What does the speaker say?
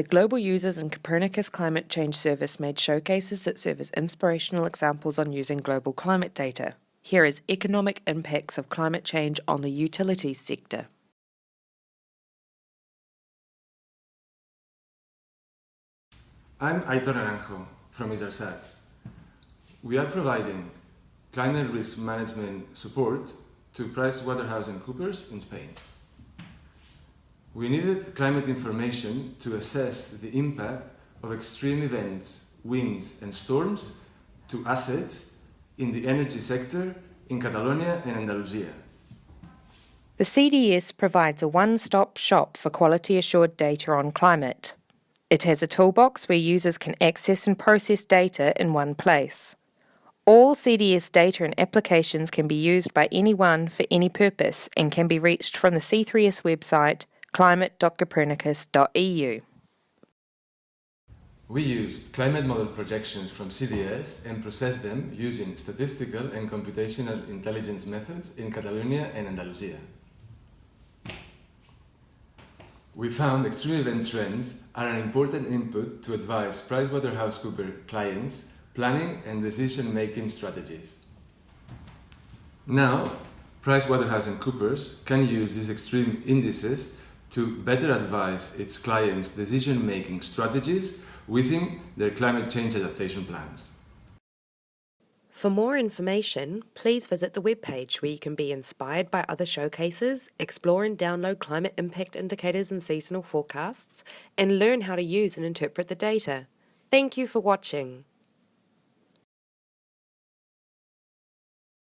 The Global Users and Copernicus Climate Change Service made showcases that serve as inspirational examples on using global climate data. Here is economic impacts of climate change on the utilities sector. I'm Aitor Naranjo from isardSAT. We are providing climate risk management support to PricewaterhouseCoopers in Spain. We needed climate information to assess the impact of extreme events, winds and storms to assets in the energy sector in Catalonia and Andalusia. The CDS provides a one-stop shop for quality assured data on climate. It has a toolbox where users can access and process data in one place. All CDS data and applications can be used by anyone for any purpose and can be reached from the C3S website climate.copernicus.eu. We used climate model projections from CDS and processed them using statistical and computational intelligence methods in Catalonia and Andalusia. We found extreme event trends are an important input to advise PricewaterhouseCoopers clients planning and decision-making strategies. Now, PricewaterhouseCoopers can use these extreme indices to better advise its clients' decision-making strategies within their climate change adaptation plans. For more information, please visit the webpage where you can be inspired by other showcases, explore and download climate impact indicators and seasonal forecasts, and learn how to use and interpret the data. Thank you for watching.